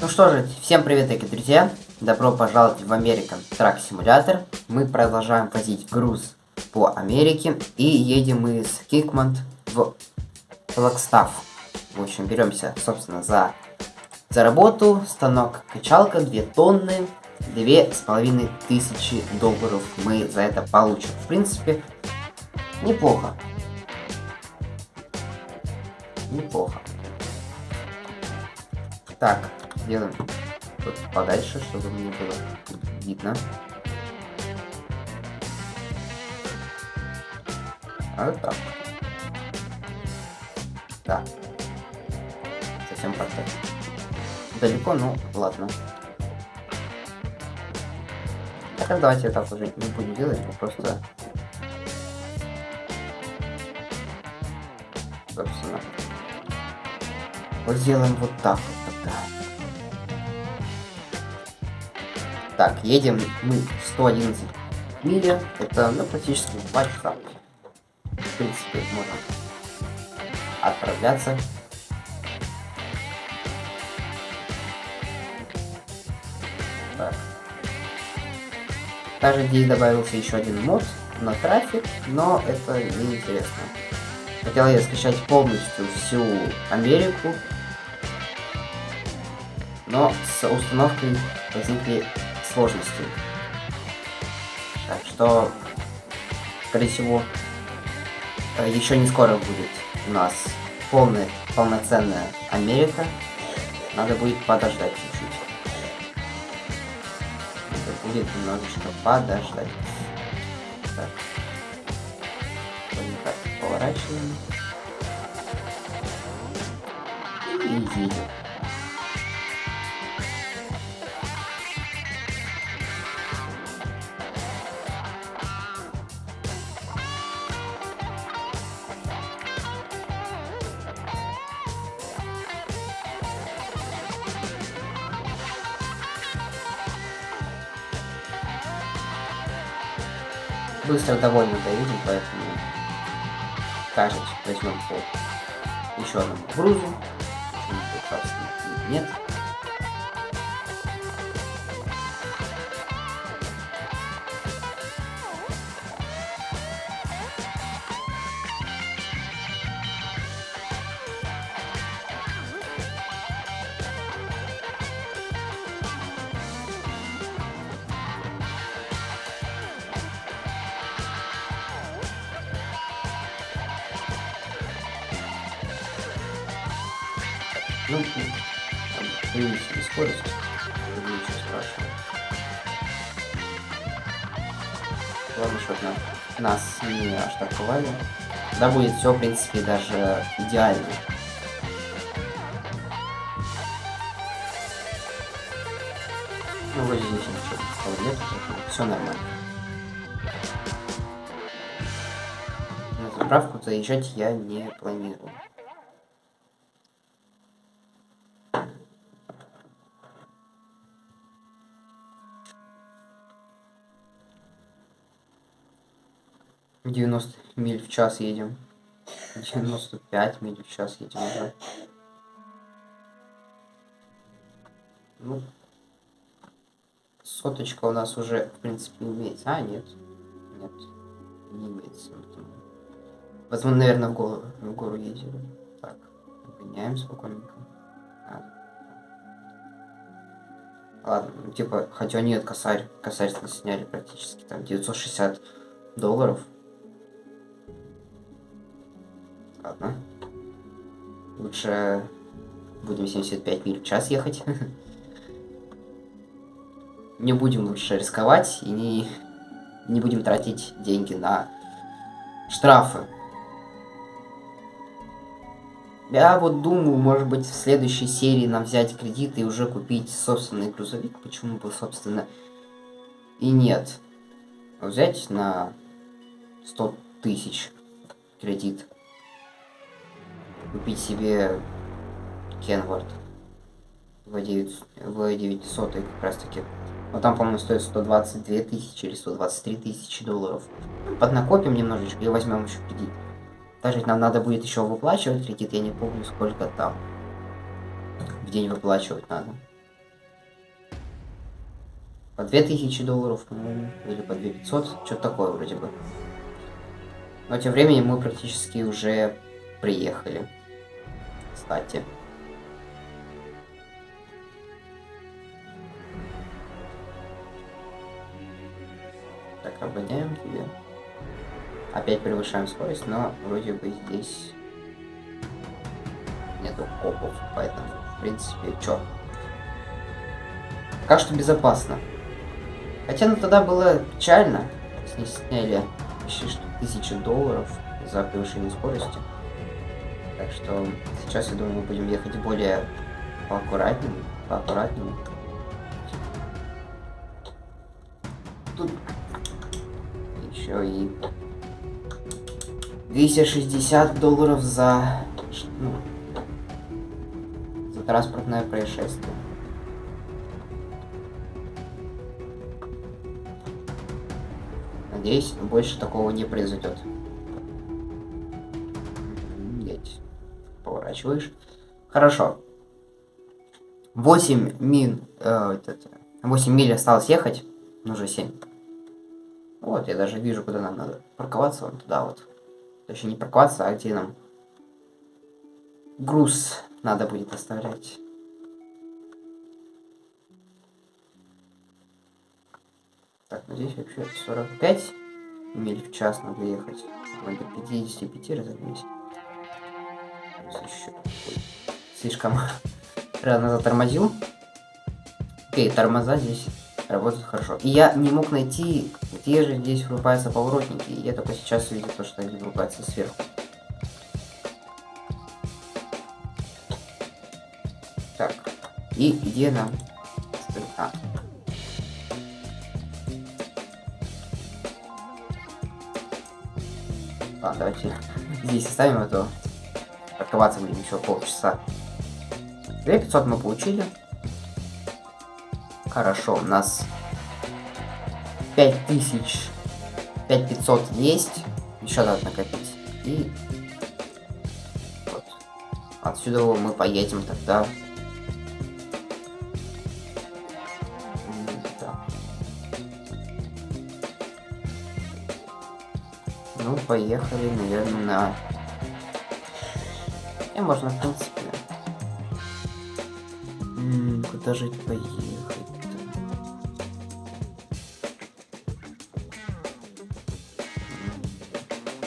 Ну что же, всем привет, дорогие друзья! Добро пожаловать в American Truck Simulator. Мы продолжаем возить груз по Америке и едем мы с Кикмонт в Флагстаф. В общем, беремся, собственно, за, за работу. Станок качалка, 2 тонны, две с половиной тысячи долларов мы за это получим. В принципе, неплохо. Неплохо. Так, делаем тут подальше, чтобы мне было видно. А вот так. Да. Совсем как-то далеко, ну ладно. Так, давайте так уже не будем делать, мы просто... Собственно. Вот сделаем вот так вот. Так, едем мы 111 мили. Это ну, практически 2 часа. В принципе, можно отправляться. Так. Также здесь добавился еще один мод на трафик, но это неинтересно. Хотел я скачать полностью всю Америку, но с установкой возникли сложности. Так что, скорее всего, э, еще не скоро будет у нас полная, полноценная Америка. Надо будет подождать чуть-чуть. Надо будет немножечко подождать. Так. Вот так поворачиваем. И едем. Быстро довольно доедем, поэтому кажется, возьмем по еще одному грузу. Нет. На, нас не оштрафовали. Да будет все, в принципе, даже идеально. Ну, вроде здесь ничего нет, все нормально. На заправку заезжать я не планирую. 90 миль в час едем. 95 миль в час едем уже. Ну, соточка у нас уже, в принципе, имеется. А, нет. Нет, не имеется. Возможно, наверное, в гору, в гору ездили. Так, гоняем спокойненько. А. Ладно, ну, типа, хотя нет, косарь, косарь сняли практически, там, 960 долларов. Лучше будем 75 миль в час ехать. Не будем лучше рисковать и не, не будем тратить деньги на штрафы. Я вот думаю, может быть, в следующей серии нам взять кредит и уже купить собственный грузовик. Почему бы, собственно, и нет. Взять на 100 тысяч кредит купить себе Кенворд V9, V900 как раз таки. Но там, по-моему, стоит 122 тысячи или 123 тысячи долларов. Поднакопим немножечко и возьмем еще кредит. Также нам надо будет еще выплачивать кредит, я не помню сколько там. В день выплачивать надо. по 2000 долларов, по-моему, или по 2500, что-то такое вроде бы. Но тем временем мы практически уже приехали. Кстати. Так, обгоняем тебе. Опять превышаем скорость, но вроде бы здесь нету копов, поэтому, в принципе, чё. Пока что безопасно. Хотя, ну, тогда было печально. С них сняли почти что долларов за превышение скорости. Так что сейчас, я думаю, мы будем ехать более поаккуратнее, поаккуратнее. Тут еще и 260 долларов за, ну, за транспортное происшествие. Надеюсь, больше такого не произойдет. Поворачиваешь. Хорошо. 8 мин, э, 8 миль осталось ехать. Ну, уже 7. Вот, я даже вижу, куда нам надо парковаться. Вон туда вот. Точнее, не парковаться, а где нам груз надо будет оставлять. Так, ну здесь вообще 45 миль в час надо ехать. До 55 разогнались. Еще. Слишком рано затормозил. Окей, тормоза здесь работают хорошо. И я не мог найти, где же здесь врубаются поворотники. Я только сейчас увидел то, что они врубаются сверху. Так, и где нам... А. Ладно, давайте здесь оставим это. Парковаться будем еще полчаса. 2500 мы получили. Хорошо, у нас 5000, 5500 есть. Еще надо накопить. И вот. Отсюда мы поедем тогда. Да. Ну, поехали, наверное, на... И можно, в принципе. Куда же поехать?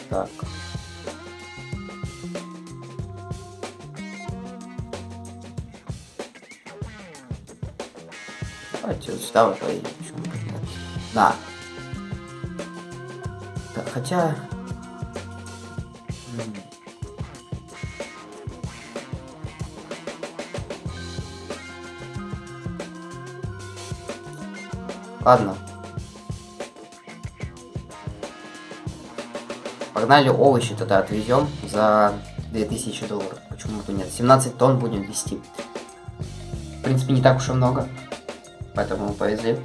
Так. Давайте вот сюда вот поедем. Да. Так, хотя... Ладно. Погнали овощи тогда отвезем за 2000 долларов. Почему бы нет? 17 тонн будем вести. В принципе, не так уж и много. Поэтому повезли.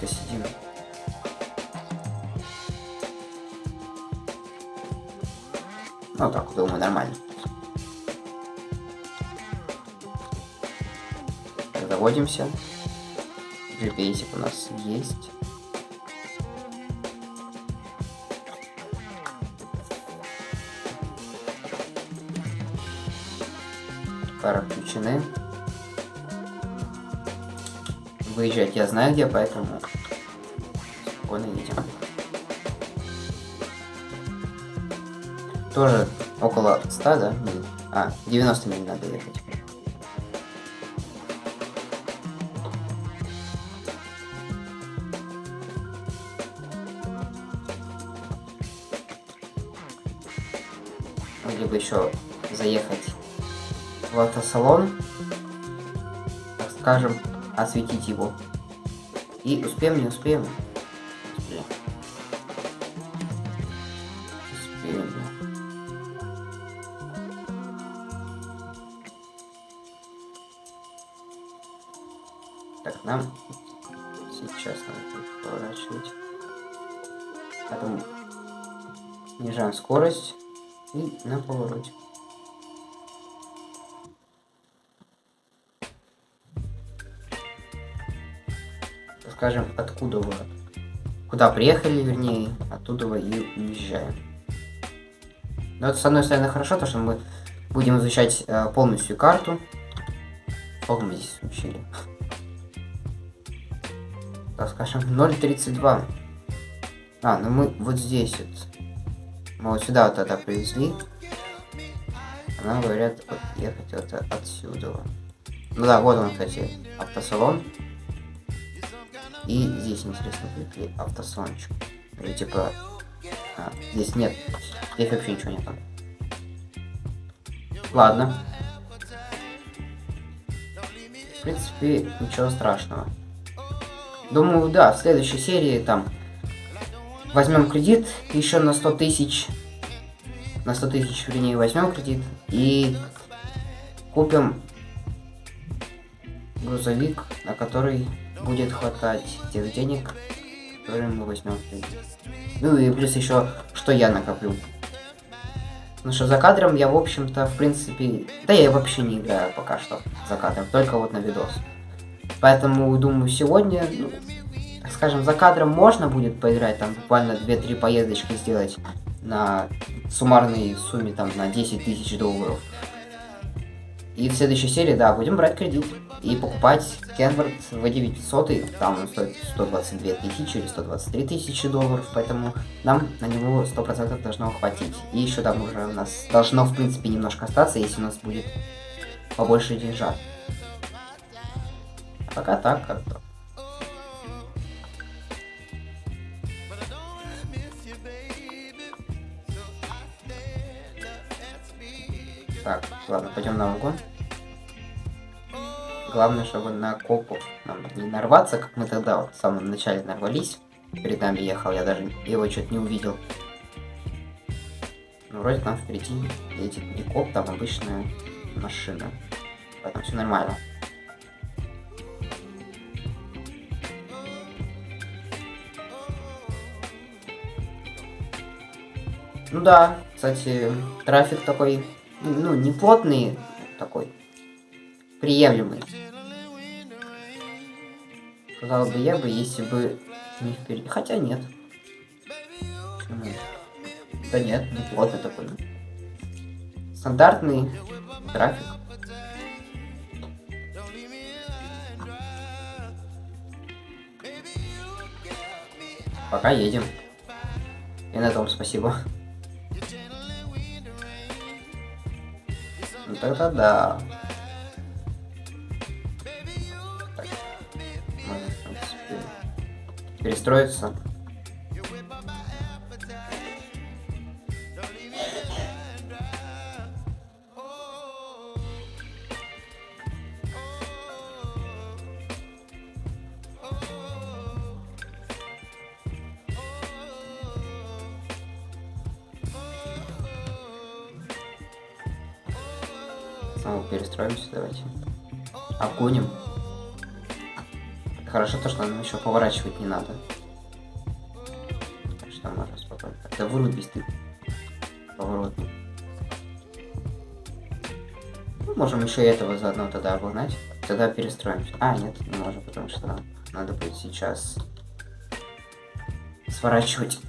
Близко сидим. Ну так, думаю, нормально. Заводимся. GPS у нас есть. Фары включены. Выезжать я знаю где, поэтому Тоже около 100, да? миль? А, 90 миль надо ехать. Либо еще заехать в автосалон, так скажем, осветить его. И успеем, не. Успеем. Скорость и на повороте. скажем, откуда вы, куда приехали, вернее, оттуда вы и уезжаем. Но это, с одной стороны, хорошо, то что мы будем изучать э, полностью карту. Сколько мы здесь учили? Так, скажем, 0.32. А, ну мы вот здесь вот. Мы вот сюда вот тогда привезли. А нам говорят вот, ехать вот отсюда. Ну да, вот он, кстати, автосалон. И здесь интересно, будет автосалончик. Или типа... А, здесь нет. Здесь вообще ничего нет. Ладно. В принципе, ничего страшного. Думаю, да, в следующей серии там возьмем кредит еще на 100 тысяч. На 100 тысяч, вернее, возьмем кредит и купим грузовик, на который будет хватать тех денег, которые мы возьмем Ну и плюс еще, что я накоплю. Ну что, за кадром я, в общем-то, в принципе... Да я вообще не играю пока что за кадром, только вот на видос. Поэтому, думаю, сегодня, ну, скажем, за кадром можно будет поиграть, там буквально 2-3 поездочки сделать на суммарной сумме, там, на 10 тысяч долларов. И в следующей серии, да, будем брать кредит и покупать Кенвард V900, там он стоит 122 тысячи или 123 тысячи долларов, поэтому нам на него 100% должно хватить. И еще там уже у нас должно, в принципе, немножко остаться, если у нас будет побольше деньжат. А пока так как-то. Так, ладно, пойдем на угон. Главное, чтобы на копу нам не нарваться, как мы тогда вот в самом начале нарвались. Перед нами ехал, я даже его что-то не увидел. Ну, вроде там впереди едет не коп, там обычная машина. Поэтому все нормально. Ну да, кстати, трафик такой, ну, не плотный такой, приемлемый. Сказал бы я бы, если бы не впереди. Хотя нет. Да нет, не плотный такой. Стандартный трафик. Пока едем. И на том спасибо. Тогда да. перестроиться. Перестроимся, давайте. Обгоним. Хорошо то, что нам еще поворачивать не надо. Так что можно спокойно. Да вырубись ты. Поворот. Ну, можем еще этого заодно тогда обогнать. Тогда перестроимся. А, нет, не можем, потому что надо будет сейчас сворачивать.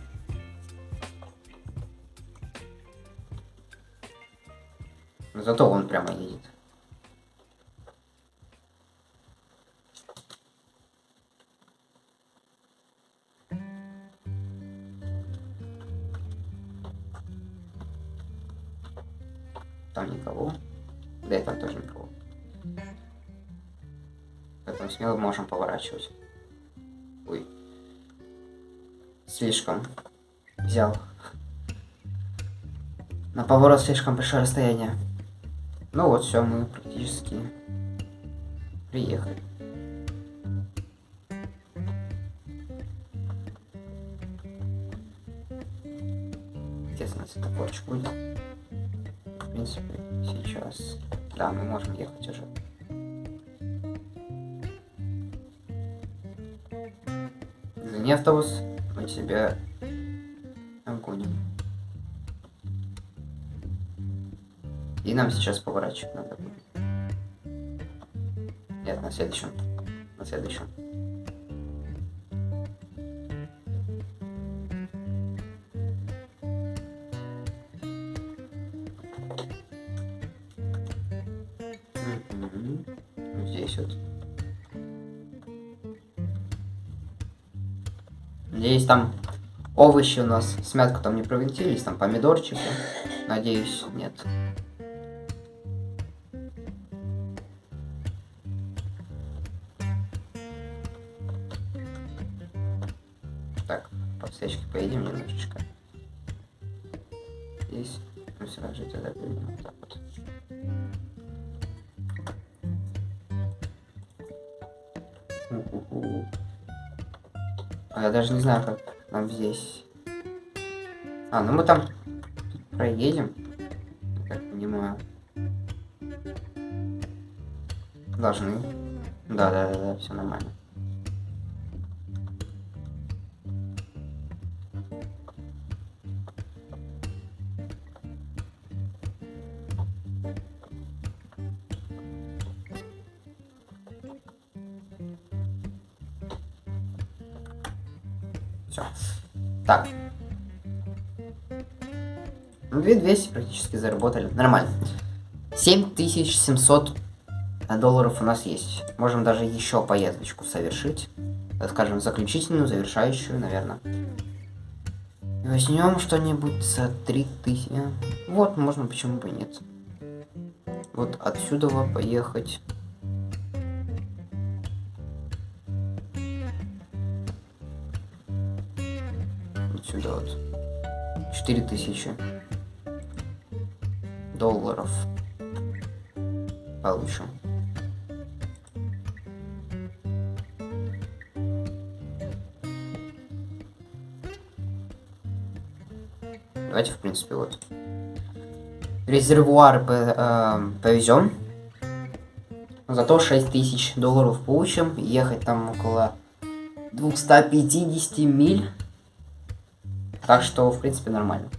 Зато он прямо едет. Там никого. Да и там тоже никого. Поэтому смело можем поворачивать. Ой. Слишком. Взял. На поворот слишком большое расстояние. Ну вот, все, мы практически приехали. Где у нас эта корочка будет? В принципе, сейчас... Да, мы можем ехать уже. Не автобус, мы тебя нам сейчас поворачивать надо будет. Нет, на следующем. На следующем. Здесь вот. Надеюсь, там овощи у нас смятку там не провинтились, там помидорчики. Надеюсь, нет. Здесь мы сразу же тогда поедем вот так вот. У-у-у. А я даже не знаю, как нам здесь. А, ну мы там проедем. Я так понимаю. Должны. Да, да, да, да, все нормально. 2200 практически заработали. Нормально. 7700 долларов у нас есть. Можем даже еще поездочку совершить. Скажем, заключительную, завершающую, наверное. Возьмем что-нибудь за 3000. Вот, можно, почему бы нет. Вот отсюда поехать. Отсюда вот. 4000 долларов получим. Давайте, в принципе, вот. Резервуары э, повезем. Зато 6000 долларов получим. Ехать там около 250 миль. Так что, в принципе, нормально.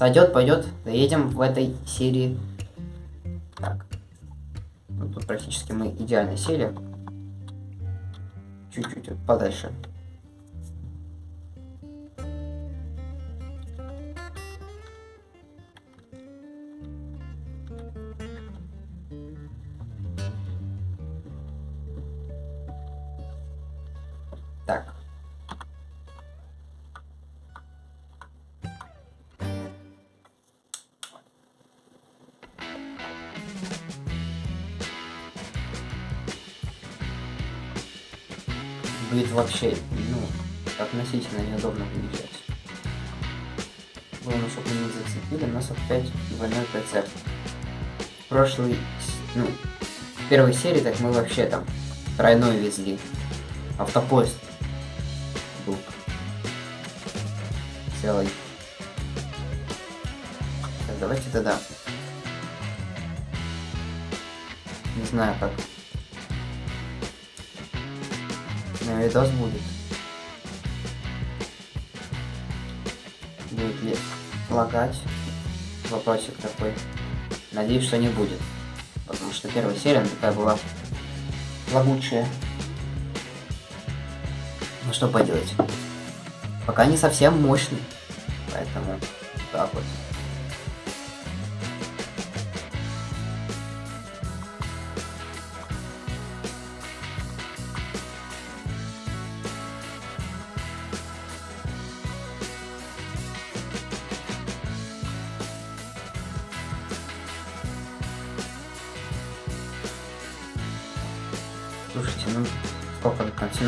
Сойдет, пойдет. Доедем в этой серии. Так. Ну, тут практически мы идеально сели. Чуть-чуть подальше. Главное, чтобы мы не зацепили, у нас опять двойной прицеп. В ну, в первой серии так мы вообще там тройной везли. Автопоезд был целый. Так, давайте тогда. Не знаю как. На видос будет. Будет ли лагать? Вопросик такой. Надеюсь, что не будет. Потому что первая серия такая была лагучая. Ну что поделать. Пока не совсем мощный. Поэтому так вот.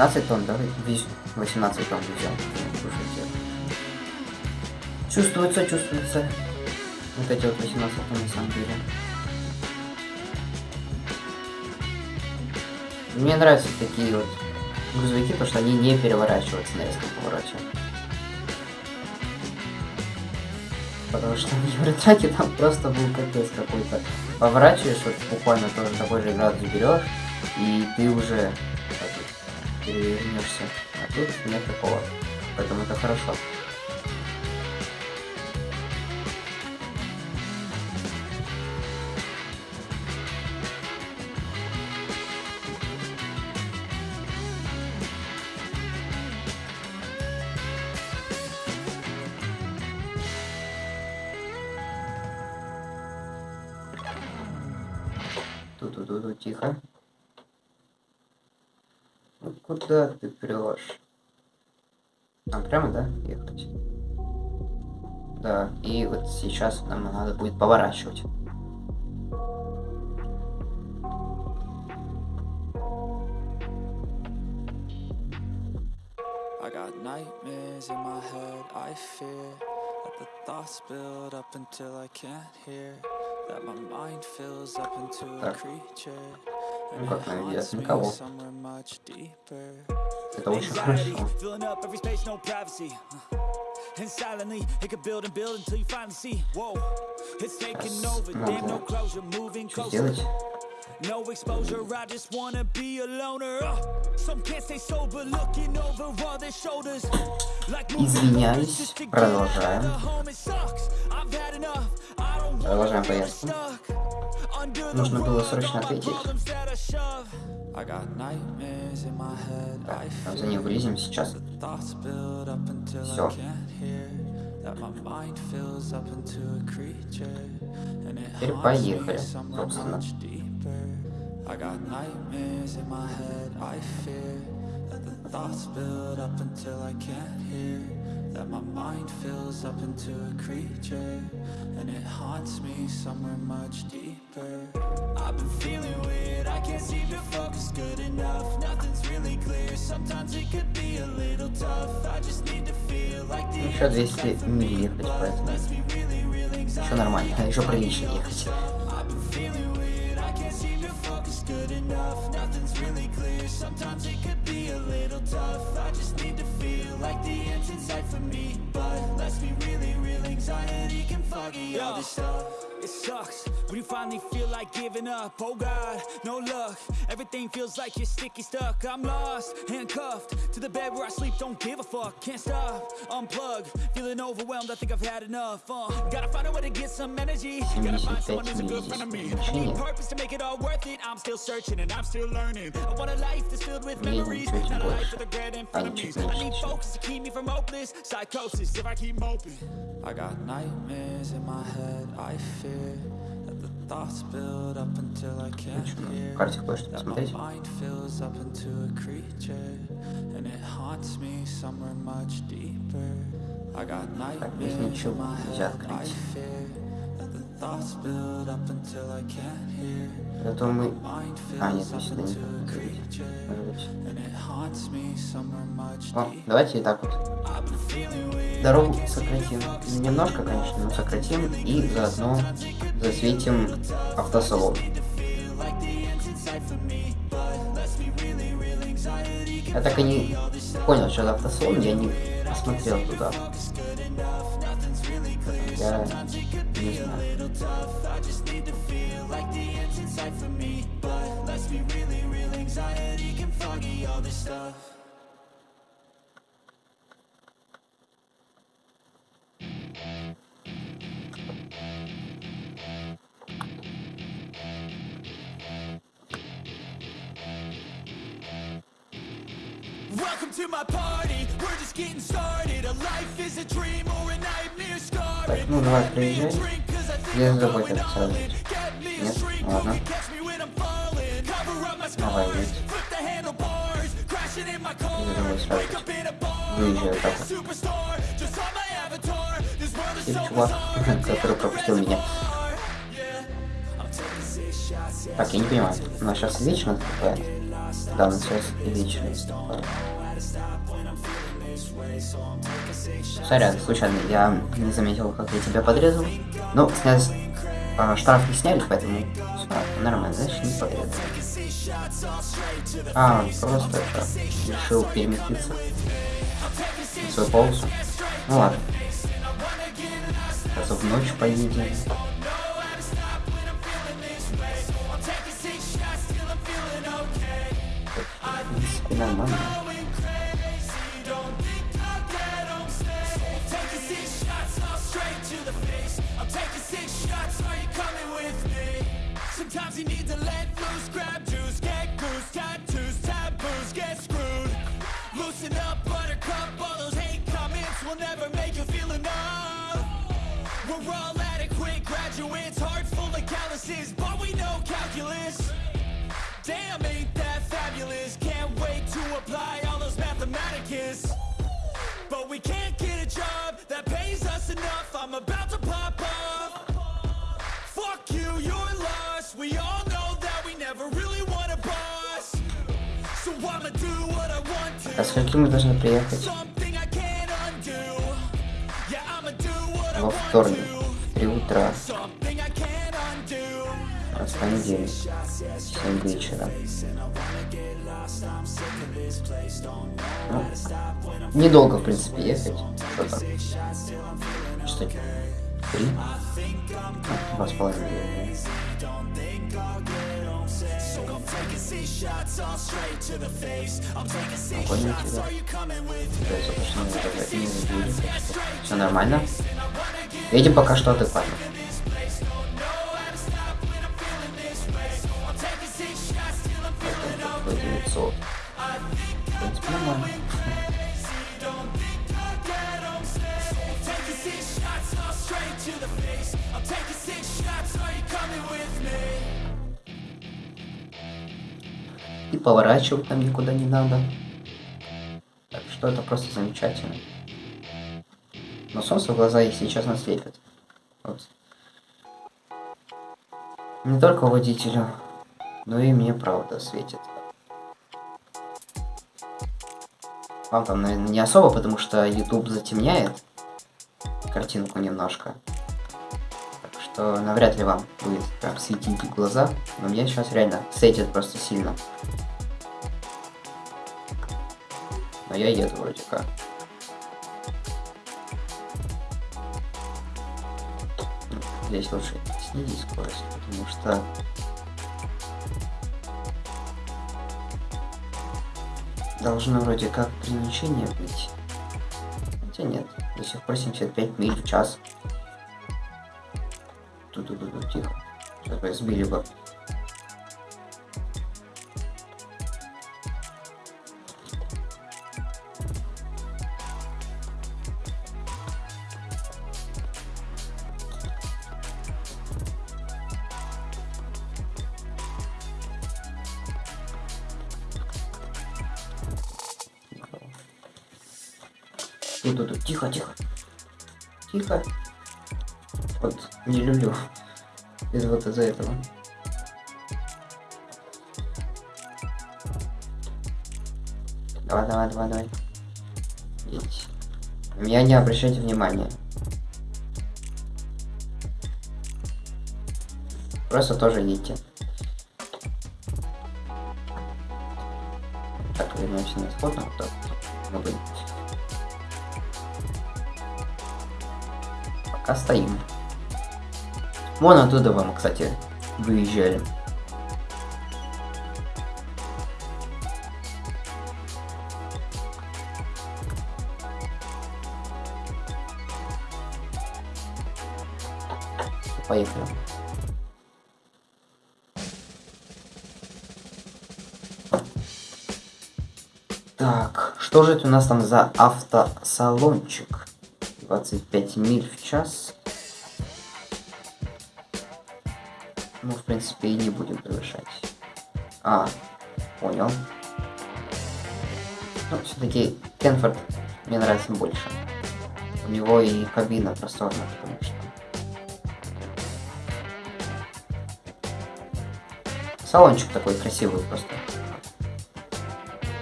17 тонн, да? Вез- 18 тонн. Слушайте. Чувствуется, чувствуется. Вот эти вот 18 тонн на самом деле. Мне нравятся такие вот грузовики, потому что они не переворачиваются на резком повороте. потому что в Евротраке там просто был капец какой-то. Поворачиваешь, вот буквально тоже такой же градус берешь, и ты уже перевернешься. А тут нет такого. Поэтому это хорошо. Mind fills up into a creature Ну как наведет? Никого. Это очень хорошо. And silently, it could build and build until you finally see. Whoa, it's taking over. Damn, no closure, moving closer. No exposure, I just wanna be a loner. Uh, some can't stay sober, looking over all their shoulders. Извиняюсь, продолжаем. Продолжаем поездку. Нужно было срочно ответить. Так, за ней вылезем сейчас. Все. Теперь поехали, собственно. I got nightmares in my head, I fear That the thoughts build up until I can't hear That my mind fills up into a creature And it haunts me somewhere much deeper I've been feeling weird, I can't seem to focus good enough Nothing's really clear, sometimes it could be a little tough I just need to feel like the Еще 200 миль ехать, поэтому еще нормально, еще прилично ехать enough. Nothing's really clear. Sometimes it could be a little tough. I just need to feel like the end's in sight for me. But let's be really real Anxiety can foggy all this stuff It sucks when you finally feel like giving up. Oh God, no luck. Everything feels like you're sticky stuck. I'm lost, handcuffed To the bed where I sleep, don't give a fuck Can't stop, unplug Feeling overwhelmed, I think I've had enough uh, Gotta find a way to get some energy. Gotta find someone who's a good friend of me. I need purpose to make it all worth it. I'm still searching and I'm still learning. I want a life that's filled with memories Not a life with regret in front of me. I need focus to keep me from hopeless Psychosis. If I keep moping I got nightmares in my head, I fear that the thoughts build up until I can't hear That my mind fills up into a creature And it haunts me somewhere much deeper I got nightmares in my head, I fear That the thoughts build up until I can't hear Это мы... А, нет, мы сюда не О, давайте и так вот. Дорогу сократим. Немножко, конечно, но сократим. И заодно засветим автосалон. Я так и не понял, что за автосалон, я не посмотрел туда. Я не знаю. Давай приезжай, я это сразу Нет? Ладно Давай, ведь. Я думаю, сразу выезжаю так вот. И чувак, который пропустил меня. Так, я не понимаю, у нас сейчас вечно такая? Да, у нас сейчас вечность. Сорян, случайно, я не заметил, как я тебя подрезал. Ну, снять, э, штраф не сняли, поэтому все, нормально, значит не подрезал. А, просто это, решил переместиться в свою полосу. Ну ладно. Раза в ночь поедем. Нормально. Sometimes you need to let loose, grab juice, get goose, tattoos, taboos, get screwed. Loosen up, buttercup, all those hate comments will never make you feel enough. We're all adequate graduates, heart full of calluses, but we know calculus. Damn, ain't that fabulous? Can't wait to apply all those mathematicus. But we can't get a job that pays us enough. I'm about We all know that we never really want a boss. So I'ma do what I want А to. скольки мы должны приехать? Something I can't undo. Yeah, I'ma do what I Во want вторник. to. В три утра. Something I can't undo. А в тебя. Да, все нормально. Едем пока что адекватно. Это 900. В принципе, нормально. И поворачивать нам никуда не надо. Так что это просто замечательно. Но солнце в глаза, если честно, светит. Вот. Не только водителю, но и мне правда светит. Вам там, наверное, не особо, потому что YouTube затемняет картинку немножко. Так что навряд ли вам будет прям светить глаза. Но мне сейчас реально светит просто сильно. Но я еду вроде как. Здесь лучше снизить скорость, потому что должно вроде как ограничение быть. Хотя нет, до сих пор 75 миль в час. Ту-ду-ду-ду, тихо. Сейчас бы сбили бы. Давай, давай, давай, давай. На меня не обращайте внимания. Просто тоже едьте. Так, вернемся на исходную. Так, ну, блин. Пока стоим. Вон оттуда вам, кстати, выезжали. Поехали. Так, что же это у нас там за автосалончик? 25 миль в час. Ну, в принципе, и не будем превышать. А, понял. Ну, все-таки Кенфорд мне нравится больше. У него и кабина просторная, потому. Салончик такой красивый просто.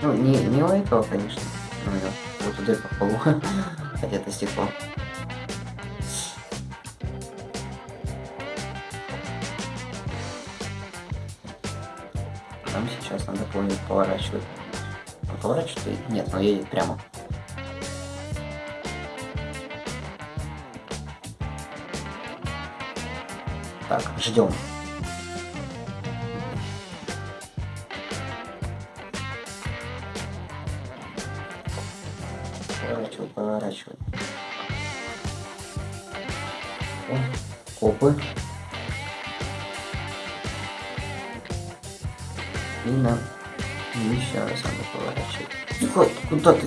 Ну, не, не у этого, конечно. Ну, я вот дырка в полу. Хотя это стекло. Нам сейчас надо будет поворачивать. Он поворачивает? Нет, но едет прямо. Так, ждем. Куда ты?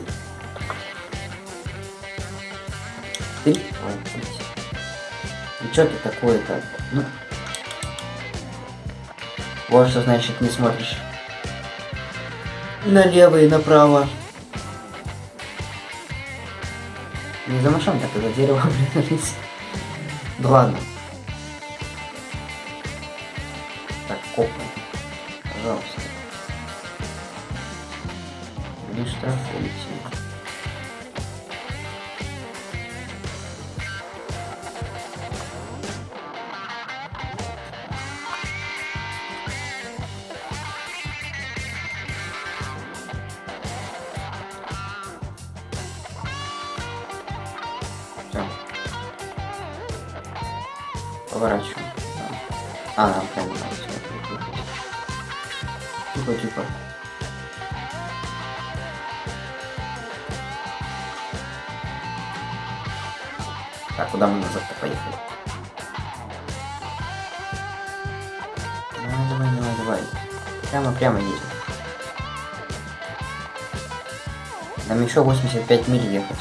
Ты? Блядь. Ну что ты такое-то? Ну... Вот что значит не смотришь. Налево и направо. Не за машин, так за дерево блядь. Ну ладно. Не штрафуйте. Еще 85 миль ехать.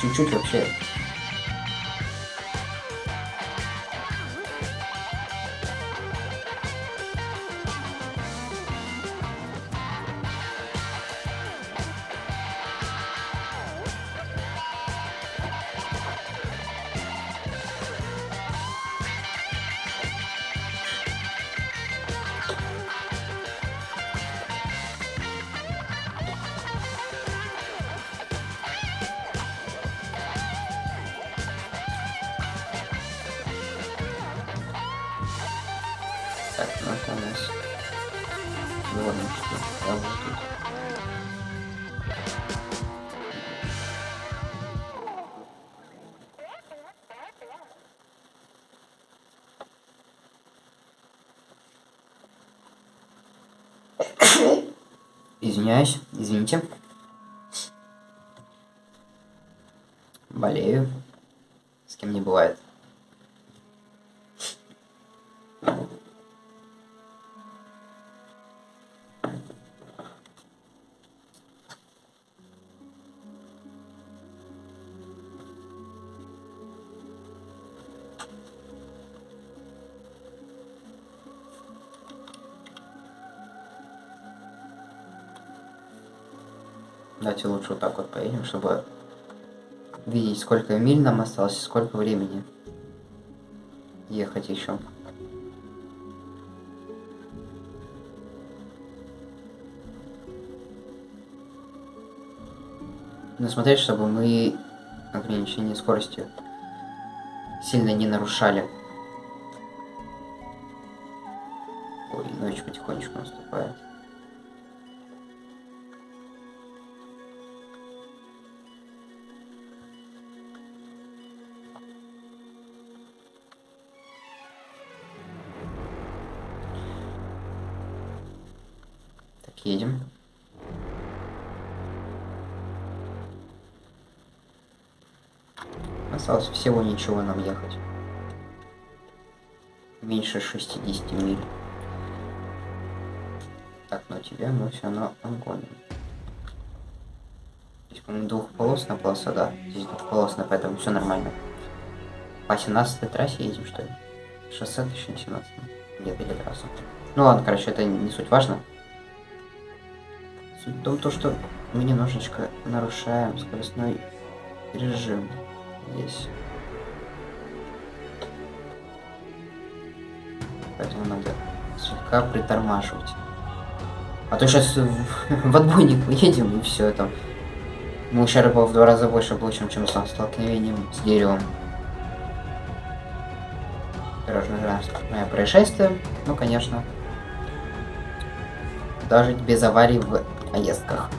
Чуть-чуть вообще. Так, ну это у нас дворнички работают. Извиняюсь, извините. Болею. С кем не бывает. Давайте лучше вот так вот поедем, чтобы видеть, сколько миль нам осталось и сколько времени ехать еще. Но смотреть, чтобы мы ограничение скорости сильно не нарушали. Осталось всего ничего нам ехать. Меньше 60 миль. Так, но тебя мы все равно обгоним. Здесь, по-моему, двухполосная полоса, да. Здесь двухполосная, поэтому все нормально. По 17 трассе едем, что ли? Шоссе, точнее, 17 Нет, или трасса. Ну ладно, короче, это не суть важно. Суть в том, то, что мы немножечко нарушаем скоростной режим здесь. Поэтому надо слегка притормаживать. А то сейчас в, отбойник выедем и все это. Мы ущерба в два раза больше получим, чем с столкновением с деревом. Дорожно-транспортное происшествие, ну конечно. Даже без аварий в поездках.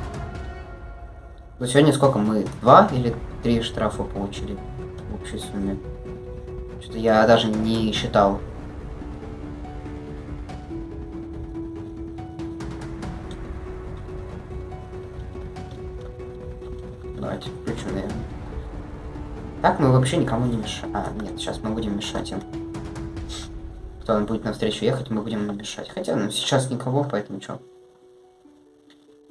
Ну сегодня сколько мы? Два или три штрафа получили в общей сумме. Что-то я даже не считал. Давайте включу, наверное. Так мы вообще никому не мешаем. А, нет, сейчас мы будем мешать им. Кто он будет навстречу ехать, мы будем мешать. Хотя, ну, сейчас никого, поэтому что.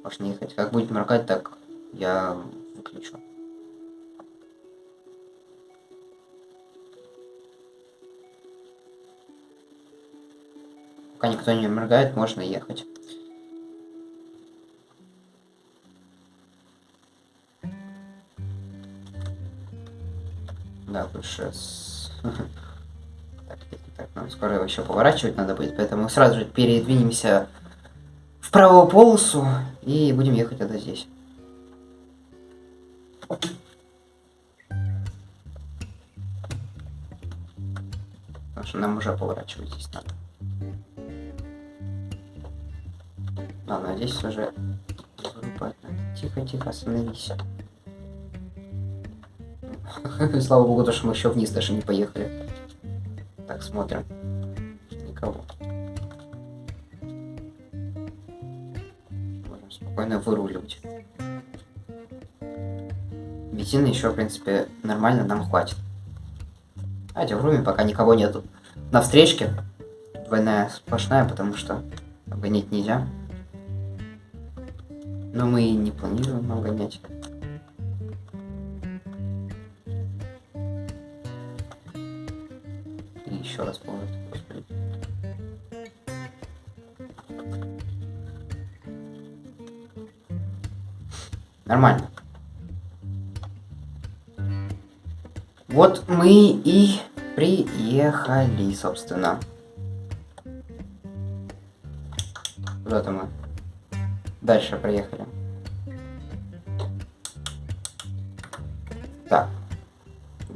Можно ехать. Как будет моргать, так я выключу. Пока никто не моргает, можно ехать. Да, лучше с... Так, так, нам скоро еще поворачивать надо будет, поэтому сразу же передвинемся в правую полосу и будем ехать тогда здесь. Потому что нам уже поворачивать здесь надо. Ладно, здесь уже... Тихо, тихо, остановись. Слава богу, то, что мы еще вниз даже не поехали. Так, смотрим. Никого. Можем спокойно выруливать. Бензина еще, в принципе, нормально нам хватит. Давайте врумим, пока никого нету. На встречке. Двойная сплошная, потому что обгонять нельзя. Но мы и не планируем обгонять. И еще раз господи. Нормально. Вот мы и приехали, собственно. Куда-то мы дальше проехали. Так.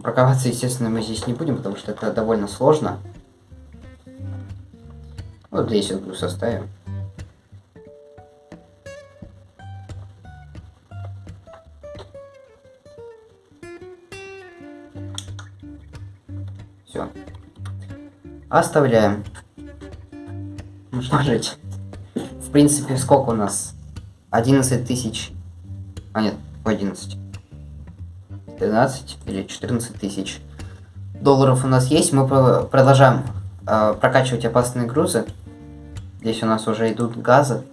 Парковаться, естественно, мы здесь не будем, потому что это довольно сложно. Вот здесь вот груз оставим. Все. Оставляем. Можно жить. Принципе, сколько у нас? 11 тысяч. А нет, 11. 13 или 14 тысяч долларов у нас есть. Мы про- продолжаем э, прокачивать опасные грузы. Здесь у нас уже идут газы.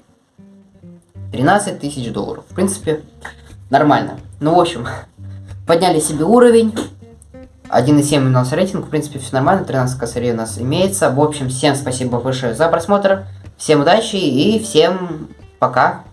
13 тысяч долларов. В принципе, нормально. Ну, в общем, подняли себе уровень. 1,7 у нас рейтинг. В принципе, все нормально. 13 косарей у нас имеется. В общем, всем спасибо большое за просмотр. Всем удачи и всем пока.